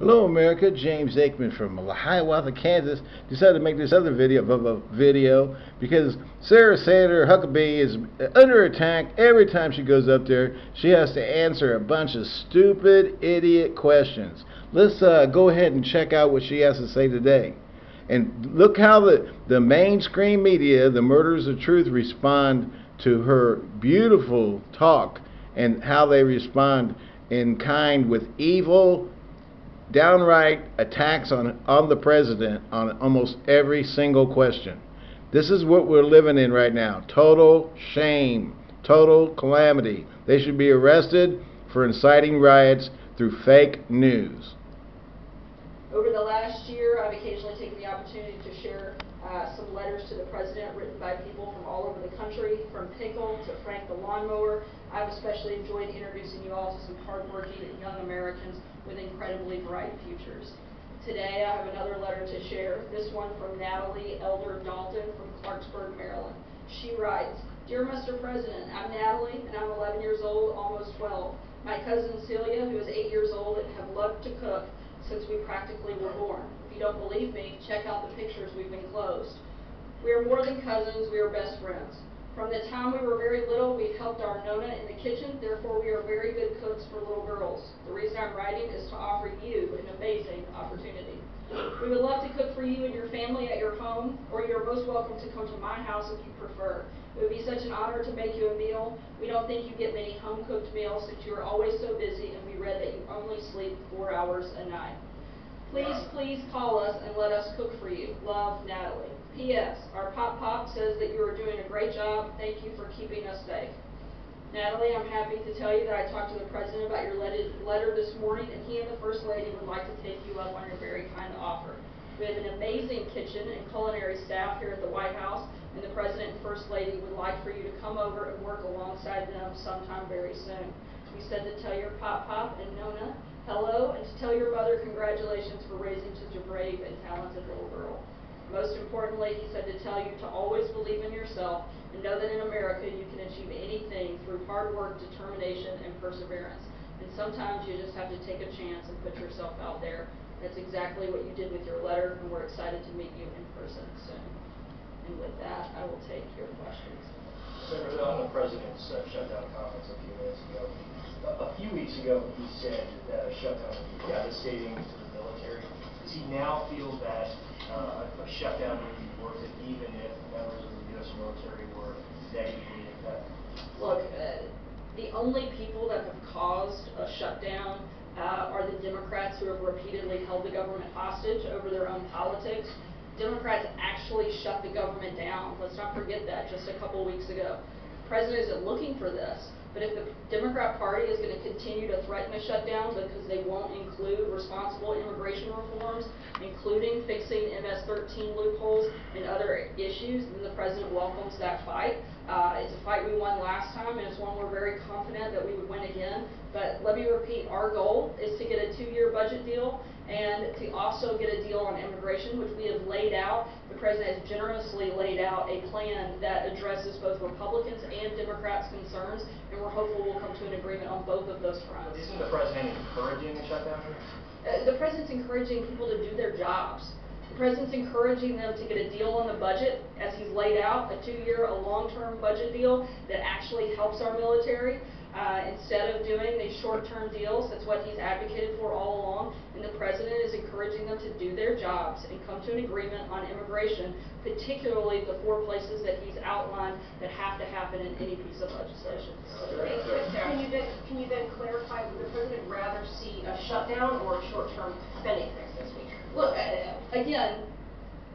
Hello America, James Aikman from Hiawatha, Kansas decided to make this other video of a video because Sarah Sanders Huckabee is under attack every time she goes up there. She has to answer a bunch of stupid, idiot questions. Let's uh, go ahead and check out what she has to say today. And look how the, the mainstream media, the murderers of truth, respond to her beautiful talk and how they respond in kind with evil downright attacks on, on the president on almost every single question. This is what we're living in right now. Total shame, total calamity. They should be arrested for inciting riots through fake news. Over the last year, I've occasionally taken the opportunity to share uh, some letters to the president written by people from all over the country, from Pickle to Frank the Lawnmower. I've especially enjoyed introducing you all to some hardworking young Americans with incredibly bright futures. Today, I have another letter to share, this one from Natalie Elder Dalton from Clarksburg, Maryland. She writes, Dear Mr. President, I'm Natalie, and I'm 11 years old, almost 12. My cousin Celia, who is 8 years old and have loved to cook, since we practically were born. You don't believe me, check out the pictures we've enclosed. We are more than cousins, we are best friends. From the time we were very little, we helped our Nona in the kitchen, therefore we are very good cooks for little girls. The reason I'm writing is to offer you an amazing opportunity. We would love to cook for you and your family at your home, or you're most welcome to come to my house if you prefer. It would be such an honor to make you a meal. We don't think you get many home-cooked meals since you are always so busy and we read that you only sleep four hours a night. Please, please call us and let us cook for you. Love, Natalie. P.S. Our Pop Pop says that you are doing a great job. Thank you for keeping us safe. Natalie, I'm happy to tell you that I talked to the President about your letter this morning, and he and the First Lady would like to take you up on your very kind offer. We have an amazing kitchen and culinary staff here at the White House, and the President and First Lady would like for you to come over and work alongside them sometime very soon. We said to tell your Pop Pop and Nona hello, and to tell your mother congratulations for raising such a brave and talented little girl. Most importantly, he said to tell you to always believe in yourself and know that in America you can achieve anything through hard work, determination, and perseverance. And sometimes you just have to take a chance and put yourself out there. That's exactly what you did with your letter, and we're excited to meet you in person soon. And with that, I will take your questions. Senator, on the President's uh, shutdown conference a few minutes ago, a, a few weeks ago, he said that a shutdown would be devastating to the military. Does he now feel that uh, a shutdown would be worth it even if members of the U.S. military were negatively? Look, uh, the only people that have caused a shutdown uh, are the Democrats who have repeatedly held the government hostage over their own politics. Democrats actually shut the government down. Let's not forget that just a couple weeks ago. The president isn't looking for this. But if the Democrat Party is going to continue to threaten a shutdown because they won't include responsible immigration reforms, including fixing MS-13 loopholes and other issues, then the president welcomes that fight. Uh, it's a fight we won last time, and it's one we're very confident that we would win again. But let me repeat, our goal is to get a two-year budget deal and to also get a deal on immigration, which we have laid out. The president has generously laid out a plan that addresses both Republicans and Democrats' concerns, and we're hopeful we'll come to an agreement on both of those fronts. Isn't the President encouraging a shutdown? Uh, the president's encouraging people to do their jobs. The president's encouraging them to get a deal on the budget, as he's laid out, a two-year, a long-term budget deal that actually helps our military. Uh, instead of doing these short-term deals, that's what he's advocated for all along, and the president is encouraging them to do their jobs and come to an agreement on immigration, particularly the four places that he's outlined that have to happen in any piece of legislation. Can you then, can you then clarify, would the president rather see a shutdown or a short-term spending fix this week? Look, uh, again,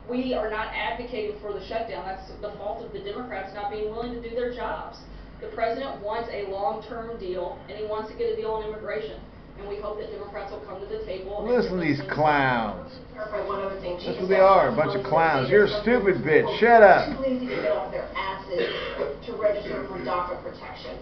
we are not advocating for the shutdown. That's the fault of the Democrats not being willing to do their jobs. The president wants a long-term deal, and he wants to get a deal on immigration. And we hope that Democrats will come to the table. Listen to these clowns. Clarify one other thing. That's what they said are, a bunch of clowns. You're a stupid bitch. Shut up. Too lazy to get off their asses to register for DACA protection.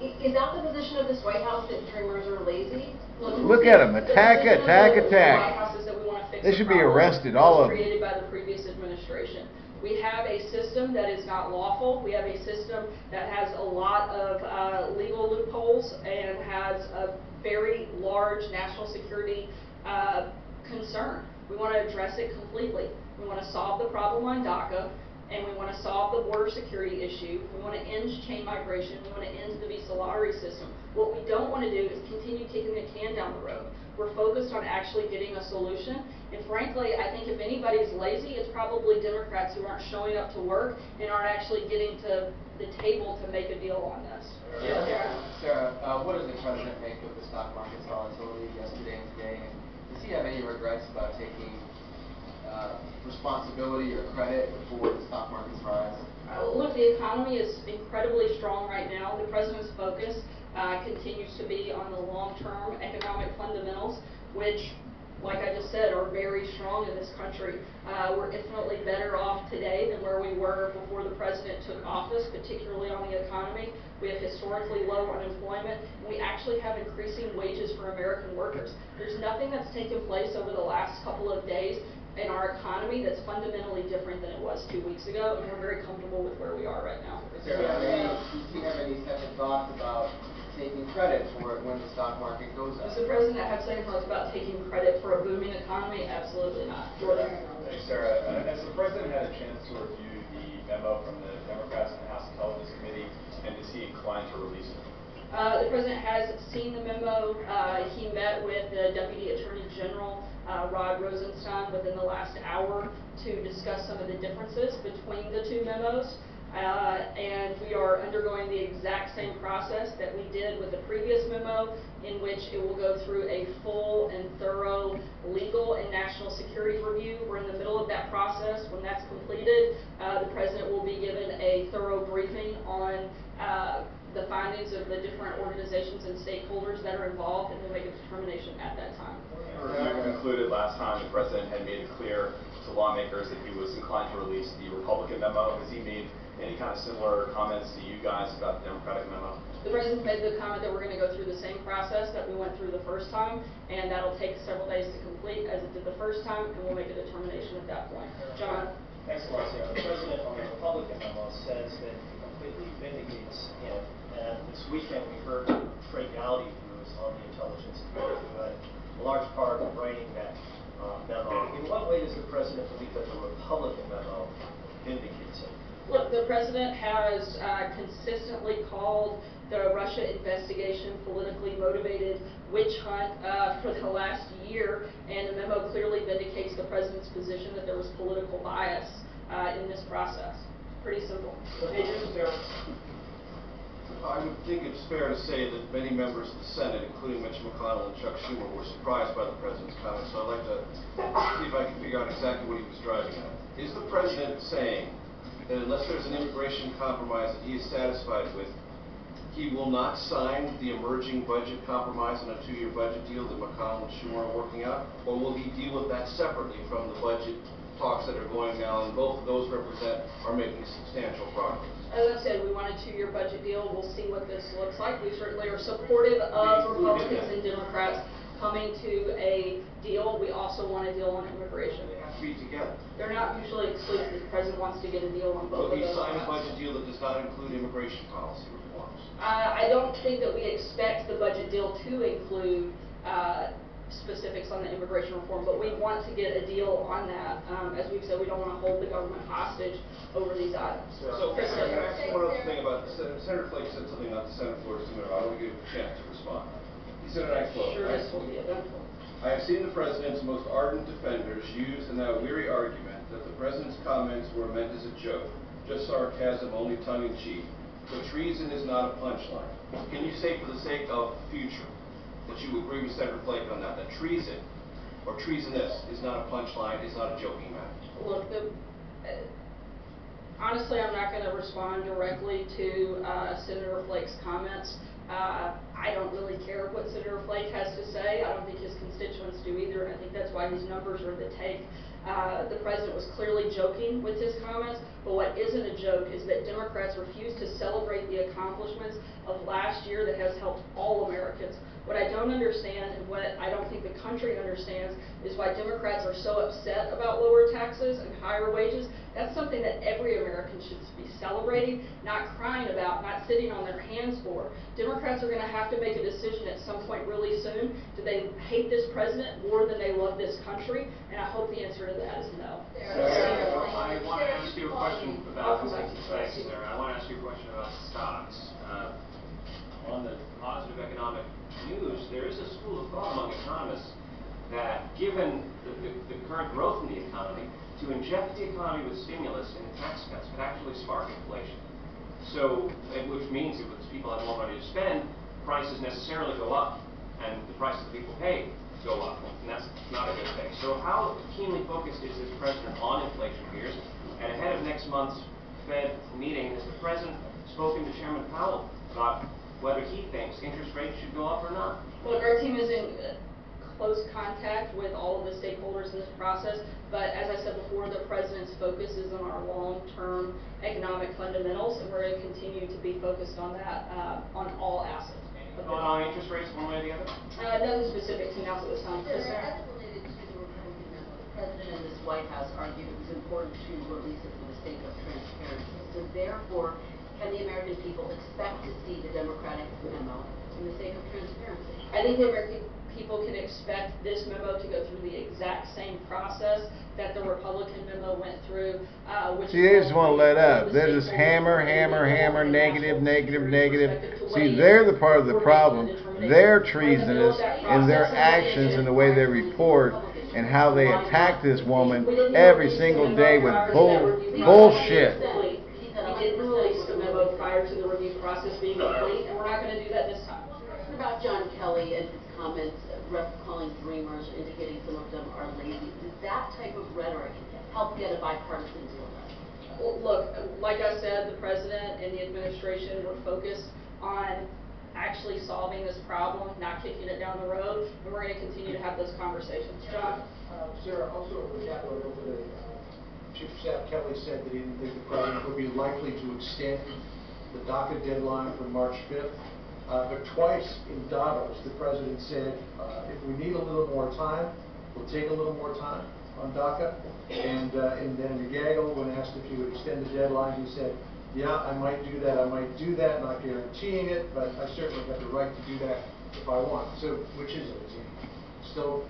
Is that the position of this White House that dreamers are lazy? Look at 'em. Attack, The position attack, attack. White House is that we want to fix They should be arrested, all of them. created by the previous administration. We have a system that is not lawful. We have a system that has a lot of uh, legal loopholes and has a very large national security uh, concern. We want to address it completely. We want to solve the problem on DACA, and we want to solve the border security issue. We want to end chain migration. We want to end the visa lottery system. What we don't want to do is continue kicking the can down the road. We're focused on actually getting a solution. And frankly, I think if anybody's lazy, it's probably Democrats who aren't showing up to work and aren't actually getting to the table to make a deal on this. Sarah, Sarah, uh, what does the president make of the stock market's volatility yesterday and today? And does he have any regrets about taking uh, responsibility or credit for the stock market's rise? Uh, Look, the economy is incredibly strong right now. The president's focus uh, continues to be on the long-term economic fundamentals, which, like I just said, are very strong in this country. Uh, We're infinitely better off today than where we were before the president took office, particularly on the economy. We have historically low unemployment. and We actually have increasing wages for American workers. There's nothing that's taken place over the last couple of days in our economy that's fundamentally different than it was two weeks ago, and we're very comfortable with where we are right now. Does he have any, does he have any second thoughts about taking credit for it when the stock market goes up? Does the president have second thoughts about taking credit for a booming economy? Absolutely not. Jordan? Thanks, Sarah. Uh, Has the president had a chance to review the memo from the Democrats in the House Intelligence Committee, and is he inclined to release it? Uh, the president has seen the memo. Uh, he met with the Deputy Attorney General, uh, Rod Rosenstein, within the last hour to discuss some of the differences between the two memos. Uh, and we are undergoing the exact same process that we did with the previous memo, in which it will go through a full and thorough legal and national security review. We're in the middle of that process. When that's completed, uh, the president will be given a thorough briefing on uh, the findings of the different organizations and stakeholders that are involved, and we'll make a determination at that time. You concluded last time the president had made it clear to lawmakers that he was inclined to release the Republican memo. Has he made any kind of similar comments to you guys about the Democratic memo? The president made the comment that we're going to go through the same process that we went through the first time, and that'll take several days to complete as it did the first time, and we'll make a determination at that point. John? Thanks, Marcio. The president on the Republican memo says that it completely vindicates him. And this weekend, we heard Trey Gowdy, who was on the Intelligence Committee, who had a large part of writing that uh, memo. In what way does the president believe that the Republican memo vindicates him? Look, the president has uh, consistently called the Russia investigation politically motivated witch hunt uh, for the last year, and the memo clearly vindicates the president's position that there was political bias uh, in this process. Pretty simple. I would think it's fair to say that many members of the Senate, including Mitch McConnell and Chuck Schumer, were surprised by the president's comments. So I'd like to see if I can figure out exactly what he was driving at. Is the president saying that unless there's an immigration compromise that he is satisfied with, he will not sign the emerging budget compromise and a two-year budget deal that McConnell and Schumer are working out? Or will he deal with that separately from the budget talks that are going now, and both of those represent, are making substantial progress? As I said, we want a two-year budget deal. We'll see what this looks like. We certainly are supportive of We- we did Republicans and Democrats coming to a deal. We also want a deal on immigration. They have to be together. They're not mutually exclusive. The president wants to get a deal on both Will of he those. sign a budget deal that does not include immigration policy reforms? Uh, I don't think that we expect the budget deal to include, uh, specifics on the immigration reform, but we want to get a deal on that. Um, as we've said, we don't want to hold the government hostage over these items. So, Krista? can I ask one other thing about, Senator Senator Flake said something on the Senate floor just a minute ago, I want to give him a chance to respond. He said, and I quote, Sure, this will be eventful. I have seen the president's most ardent defenders use the now weary argument that the president's comments were meant as a joke, just sarcasm, only tongue-in-cheek. But treason is not a punchline. Can you say for the sake of future, that you agree with Senator Flake on that, that treason, or treasonous, is not a punchline, is not a joking matter? Look, the, uh, honestly, I'm not gonna respond directly to, uh, Senator Flake's comments. Uh, I don't really care what Senator Flake has to say. I don't think his constituents do either, I think that's why his numbers are the take. Uh, the president was clearly joking with his comments, but what isn't a joke is that Democrats refuse to celebrate the accomplishments of last year that has helped all Americans. What I don't understand and what I don't think the country understands is why Democrats are so upset about lower taxes and higher wages. That's something that every American should be celebrating, not crying about, not sitting on their hands for. Democrats are going to have to make a decision at some point really soon. Do they hate this president more than they love this country? And I hope the answer to that is no. I want to ask you a question about, Welcome back to thanks, Chelsea. I want to ask you a question about stocks. Uh, On the positive economic news, there is a school of thought among economists that given the, the the current growth in the economy, to inject the economy with stimulus and tax cuts could actually spark inflation. So, which means if it's people have more money to spend, prices necessarily go up, and the prices that people pay go up, and that's not a good thing. So how keenly focused is this president on inflation fears? And ahead of next month's Fed meeting, has the president spoken to Chairman Powell about whether he thinks interest rates should go up or not? Look, our team is in uh, close contact with all of the stakeholders in this process, but as I said before, the president's focus is on our long-term economic fundamentals, and we're going to continue to be focused on that, uh, on all assets. of the- Thought on interest rates one way or the other? Uh, nothing specific to announce at this time. Yes, sir. as it related to the Republican memo, the president and this White House argued it was important to release it for the sake of transparency. So therefore, can the American people expect to see the Democratic memo in the sake of transparency? I think the American people can expect this memo to go through the exact same process that the Republican memo went through, uh, which. See, they just won't let up. The They're just hammer, hammer, hammer, negative, national negative, security negative. perspective to See, they're the part of the problem. a. They're We're in the middle treasonous of in their actions and the way they report and how they attack this woman every single day with bull, bullshit. We didn't release the memo prior to the review process being complete, and we're not gonna do that this time. What about John Kelly and his comments, calling dreamers, indicating some of them are lazy? Does that type of rhetoric help get a bipartisan deal Look, like I said, the president and the administration were focused on actually solving this problem, not kicking it down the road, and we're gonna continue to have those conversations. John? Uh, Sarah, also the Capitol Hill today, uh, Chief of Staff Kelly said that he didn't think the president would be likely to extend the DACA deadline from March 5th. Uh, But twice in Davos, the president said, uh, if we need a little more time, we'll take a little more time on DACA. And uh, and then McGaggle, when asked if he would extend the deadline, he said, yeah, I might do that, I might do that, not guaranteeing it, but I certainly have the right to do that if I want. So which is it? Still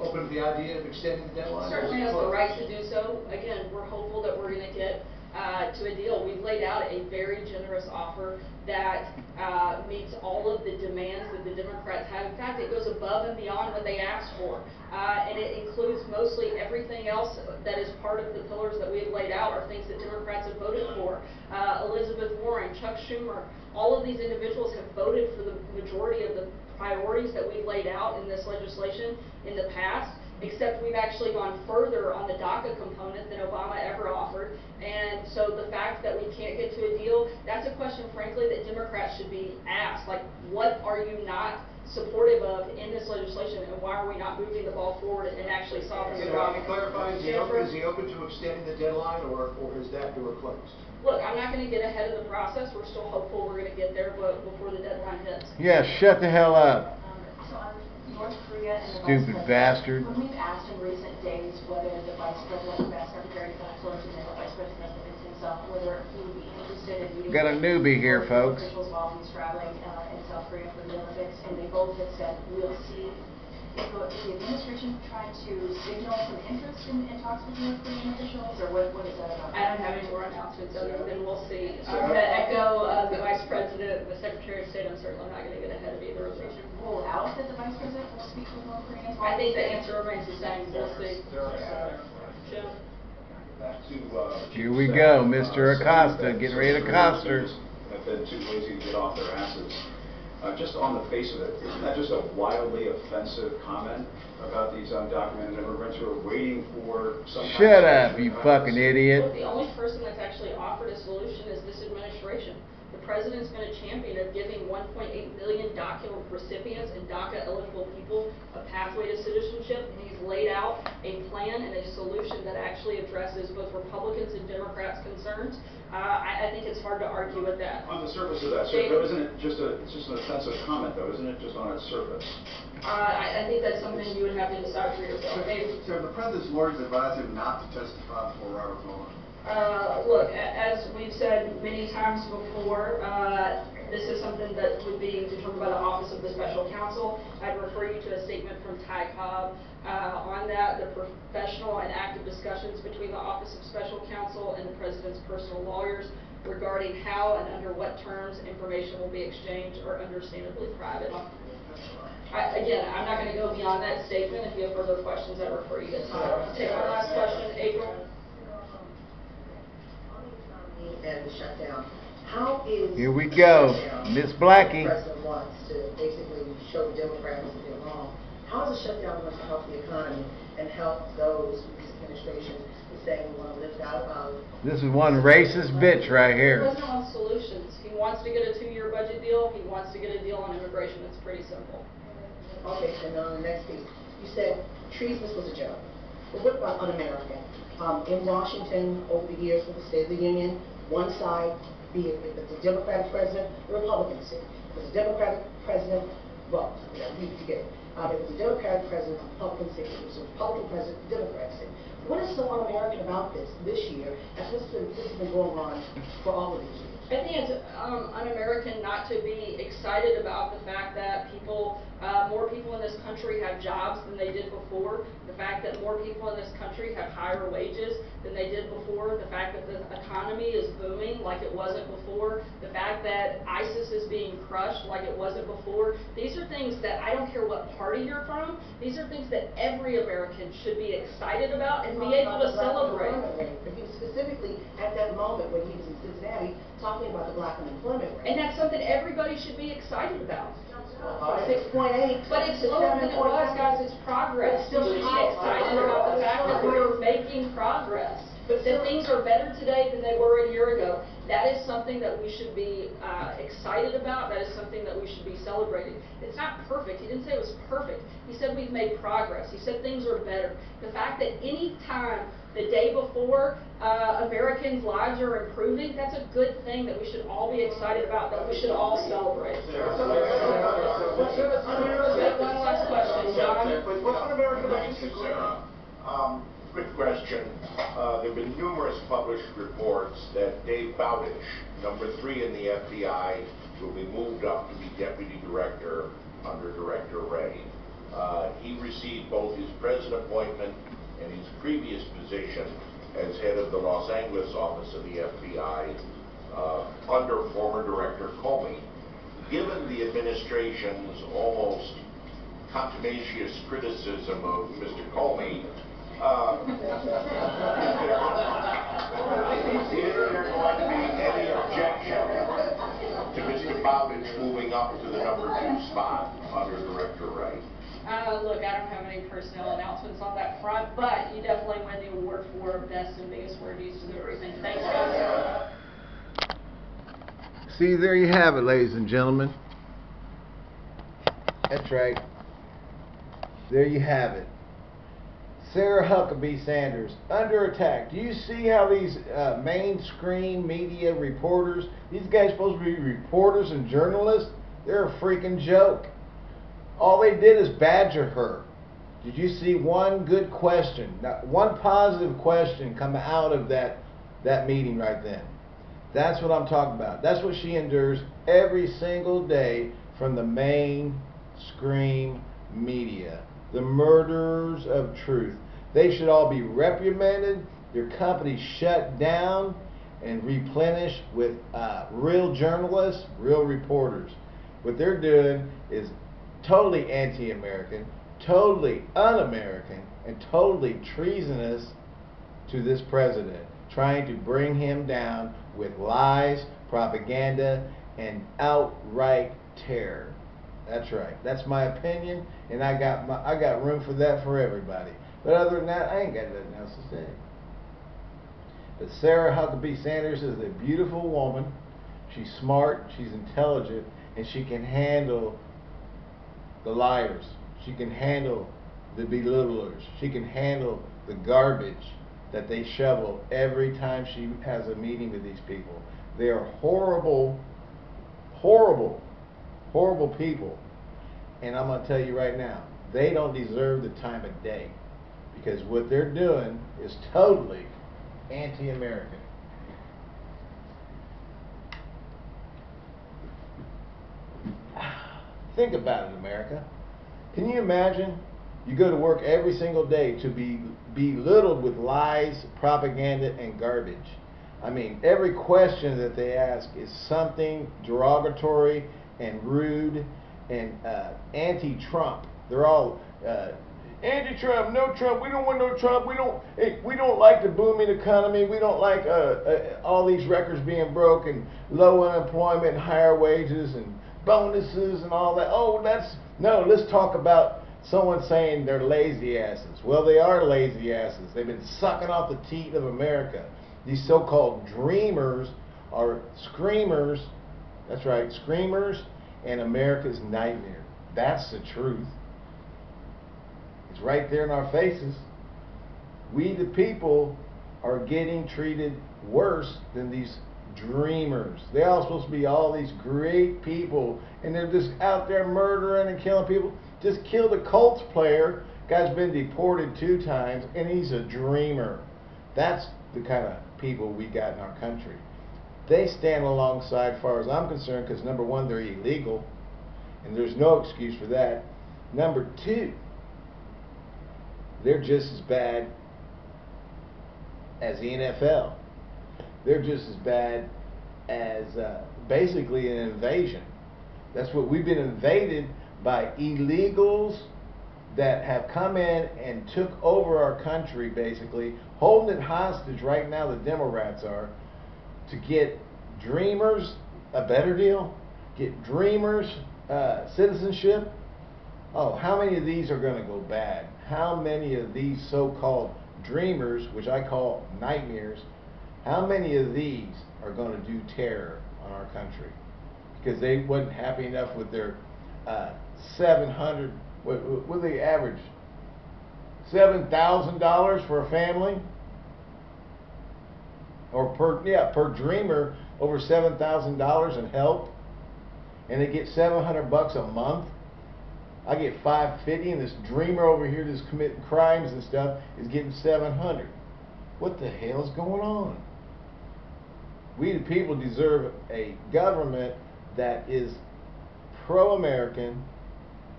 open to the idea of extending the deadline? Certainly has the right to do so. Again, we're hopeful that we're gonna get, uh, to a deal. We've laid out a very generous offer that, uh, meets all of the demands that the Democrats have. In fact, it goes above and beyond what they asked for. Uh, and it includes mostly everything else that is part of the pillars that we have laid out are things that Democrats have voted for. Uh, Elizabeth Warren, Chuck Schumer, all of these individuals have voted for the majority of the priorities that we've laid out in this legislation in the past, except we've actually gone further on the DACA component than Obama ever offered. And so the fact that we can't get to a deal, that's a question frankly that Democrats should be asked, like, what are you not supportive of in this legislation, and why are we not moving the ball forward and actually solving the problem? Can you clarify, is he open, is he open to extending the deadline, or, or is that door closed? Look, I'm not gonna get ahead of the process, we're still hopeful we're gonna get there, but before the deadline hits. Yeah, shut the hell up. North Korea and the vice Stupid president. bastard. When we've asked in recent days whether the vice president, the best secretary for Clinton and the vice president himself, whether he would be interested in meeting. Got a newbie here, folks. Officials while he's traveling uh, in South Korea for the Olympics, and they both have said, we'll see. Is the the administration trying to signal some interest in, in talks with North Korean officials, or what, what is that about? I don't have any more announcements other than we'll see. I'm gonna echo, uh, the vice president, the secretary of state, I'm certainly not gonna get ahead of either of those. Rule out that the vice president will speak with North Koreans? I think the answer remains the same, we'll see. Jim? To, uh. Here we go, Mr. Acosta, getting ready to accost her. Have been too lazy to get off their asses. Uh, just on the face of it, isn't that just a wildly offensive comment about these undocumented immigrants who are waiting for some kind of Shut up, solution you about fucking this? idiot. Look, the only person that's actually offered a solution is this administration. The president's been a champion of giving 1.8 million DACA recipients and DACA eligible people a pathway to citizenship, and he's laid out a plan and a solution that actually addresses both Republicans and Democrats' concerns. Uh, I, I think it's hard to argue with that. On the surface of that, sir, though, isn't it just a, it's just an offensive comment, though, isn't it, just on its surface? Uh, I, I think that's something you would have to decide for yourself. Dave? So the president's lawyers advised him not to testify before Robert Mueller. Uh, look, as we've said many times before, uh, this is something that would be determined by the Office of the Special Counsel. I'd refer you to a statement from Ty Cobb uh, on that, the professional and active discussions between the Office of Special Counsel and the President's personal lawyers regarding how and under what terms information will be exchanged are understandably private. I- Again, I'm not going to go beyond that statement. If you have further questions, I refer you to Ty. Take one last question, April. and the shutdown. How is... Here we go. the Miss Blackie. The president wants to basically show the Democrats that they're wrong. How is the shutdown going to help the economy and help those who this administration is saying we want to lift out of? This is one racist bitch right The here. president wants solutions. He wants to get a two-year budget deal. He wants to get a deal on immigration. It's pretty simple. Okay, and then on the next piece, you said treasonous was a joke. But what about un-American? Um, in Washington, over the years with the State of the Union, one side, be it it's a Democratic president, the Republican. If it's a Democratic president, well, yeah, we forget. it. Um, if it's a Democratic president, Republican seat. If it's a Republican president, Democratic seat. What is so un-American about this this year, as this has been going on for all of these years? I think it's um, un-American not to be excited about the fact that people, uh, more people in this country have jobs than they did before. The fact that more people in this country have higher wages than they did before. The fact that the economy is booming like it wasn't before. The fact that ISIS is being crushed like it wasn't before. These are things that I don't care what party you're from. These are things that every American should be excited about and be able to celebrate. But he specifically at that moment when he was in Cincinnati talking about the black unemployment rate. And that's something everybody should be excited about. Six point eight. But it's lower than it was, guys, it's progress. Still should be excited about the fact that we're making progress. But That things are better today than they were a year ago. That is something that we should be uh, excited about, that is something that we should be celebrating. It's not perfect, he didn't say it was perfect. He said we've made progress, he said things are better. The fact that any time the day before uh, Americans' lives are improving, that's a good thing that we should all be excited about, that we should all celebrate. One last question, John. What's un-American about? Sarah. Um, Quick question. Uh, There have been numerous published reports that Dave Bowdich, number three in the FBI, will be moved up to be deputy director under Director Wray. Uh, He received both his present appointment and his previous position as head of the Los Angeles office of the FBI uh, under former Director Comey. Given the administration's almost contumacious criticism of Mr. Comey, uh, is there going to be any objection to Mr. Bowdich moving up to the number two spot under Director Wray? Uh, look, I don't have any personnel announcements on that front, but you definitely win the award for best and biggest word used to everything. Thanks, guys. See, there you have it, ladies and gentlemen. That's right. There you have it. Sarah Huckabee Sanders under attack. Do you see how these uh, mainstream media reporters, these guys supposed to be reporters and journalists, they're a freaking joke. All they did is badger her. Did you see one good question, one positive question come out of that that meeting right then? That's what I'm talking about. That's what she endures every single day from the main mainstream media. The murderers of truth. They should all be reprimanded, their companies shut down, and replenished with uh, real journalists, real reporters. What they're doing is totally anti American, totally un American, and totally treasonous to this president, trying to bring him down with lies, propaganda, and outright terror. That's right. That's my opinion, and I got my, I got room for that for everybody. But other than that, I ain't got nothing else to say. But Sarah Huckabee Sanders is a beautiful woman. She's smart, she's intelligent, and she can handle the liars. She can handle the belittlers. She can handle the garbage that they shovel every time she has a meeting with these people. They are horrible, horrible, horrible people. And I'm going to tell you right now, they don't deserve the time of day because what they're doing is totally anti-American. Think about it, America. Can you imagine? You go to work every single day to be belittled with lies, propaganda, and garbage. I mean, every question that they ask is something derogatory and rude and uh, anti-Trump. They're all uh, anti-Trump, no Trump. We don't want no Trump. We don't. We don't like the booming economy. We don't like uh, uh, all these records being broken, low unemployment, higher wages, and bonuses and all that. Oh, that's no. Let's talk about someone saying they're lazy asses. Well, they are lazy asses. They've been sucking off the teat of America. These so-called dreamers are screamers. That's right, screamers and America's nightmare. That's the truth. It's right there in our faces. We, the people, are getting treated worse than these dreamers. They're all supposed to be all these great people, and they're just out there murdering and killing people. Just killed a Colts player. Guy's been deported two times, and he's a dreamer. That's the kind of people we got in our country. They stand alongside, far as I'm concerned, because number one, they're illegal, and there's no excuse for that. Number two, they're just as bad as the NFL. They're just as bad as uh, basically an invasion. That's what we've been invaded by illegals that have come in and took over our country basically, holding it hostage right now, the Democrats are, to get dreamers a better deal, get dreamers uh, citizenship. Oh, how many of these are going to go bad? How many of these so-called dreamers, which I call nightmares, how many of these are going to do terror on our country? Because they wasn't happy enough with their uh, 700, what, what they average? $7,000 for a family? Or per, yeah, per dreamer, over $7,000 in help. And they get 700 bucks a month. I get 550 and this dreamer over here that's committing crimes and stuff is getting 700. What the hell's going on? We the people deserve a government that is pro-American,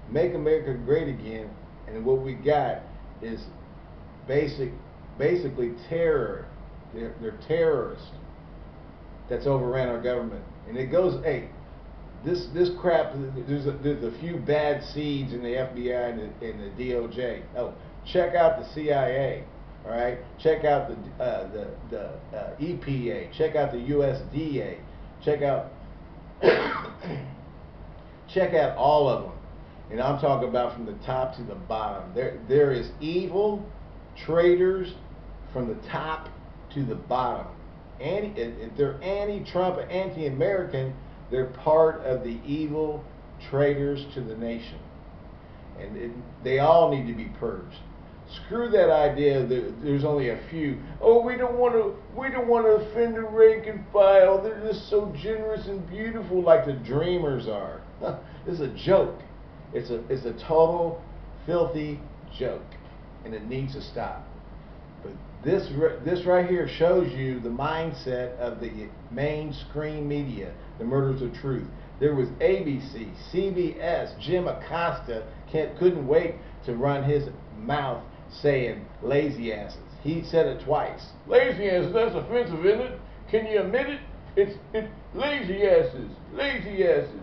make America great again, and what we got is basic, basically terror. They're, they're terrorists that's overran our government. And it goes, hey, this this crap. There's a, there's a few bad seeds in the FBI and the, and the DOJ. Oh, check out the CIA. All right, check out the uh, the the uh, EPA. Check out the USDA. Check out check out all of them. And I'm talking about from the top to the bottom. There there is evil traitors from the top to the bottom. Anti, if they're anti-Trump, anti-American, they're part of the evil traitors to the nation. And it, they all need to be purged. Screw that idea that there's only a few. Oh, we don't want to. We don't want to offend the rank and file. They're just so generous and beautiful, like the dreamers are. it's a joke. It's a it's a total filthy joke, and it needs to stop. But this this right here shows you the mindset of the mainstream media, the murders of truth. There was ABC, CBS, Jim Acosta can't, couldn't wait to run his mouth saying lazy asses. He said it twice. Lazy asses, that's offensive, isn't it? Can you admit it? It's, it's lazy asses, lazy asses.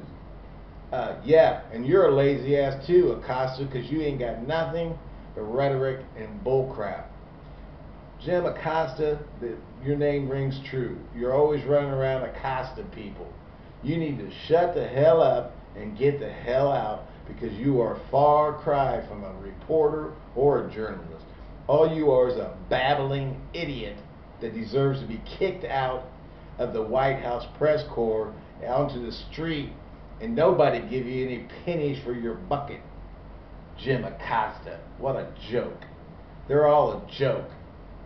Uh, yeah, and you're a lazy ass too, Acosta, because you ain't got nothing but rhetoric and bullcrap. Jim Acosta, the, your name rings true. You're always running around accosting people. You need to shut the hell up and get the hell out because you are far cry from a reporter or a journalist. All you are is a babbling idiot that deserves to be kicked out of the White House press corps onto the street and nobody give you any pennies for your bucket. Jim Acosta. What a joke. They're all a joke.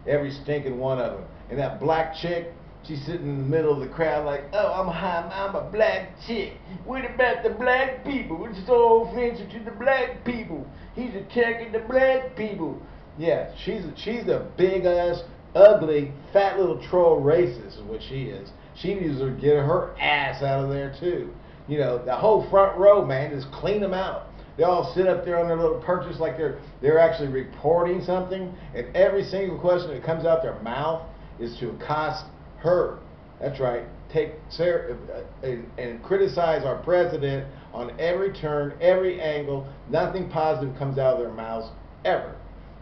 Every stinking one of them. And that black chick, she's sitting in the middle of the crowd like, oh, I'm high, I'm a black chick. What about the black people? What's so offensive to the black people? He's attacking the black people. Yeah, she's a, she's a big ass, ugly, fat little troll racist is what she is. She needs to get her ass out of there too. You know, the whole front row, man, just clean them out. They all sit up there on their little perches like they're they're actually reporting something, and every single question that comes out their mouth is to accost her. That's right. Take Sarah uh, and, and criticize our president on every turn, every angle. Nothing positive comes out of their mouths ever,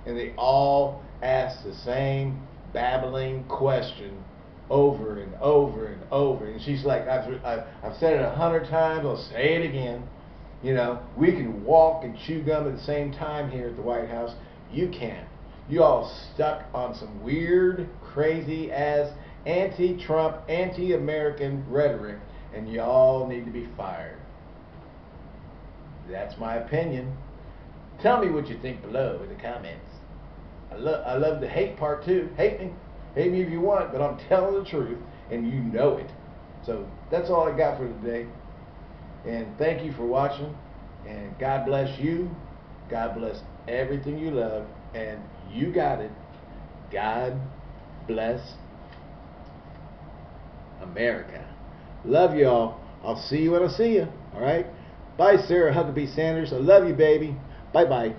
and they all ask the same babbling question over and over and over. And she's like, I've, I've, I've said it a hundred times, I'll say it again. You know, we can walk and chew gum at the same time here at the White House. You can't. You all stuck on some weird, crazy ass anti-Trump, anti-American rhetoric, and y'all need to be fired. That's my opinion. Tell me what you think below in the comments. I love I love the hate part too. Hate me. Hate me if you want, but I'm telling the truth and you know it. So that's all I got for today. And thank you for watching. And God bless you. God bless everything you love. And you got it. God bless America. Love y'all. I'll see you when I see you. All right? Bye, Sarah Huckabee Sanders. I love you, baby. Bye bye.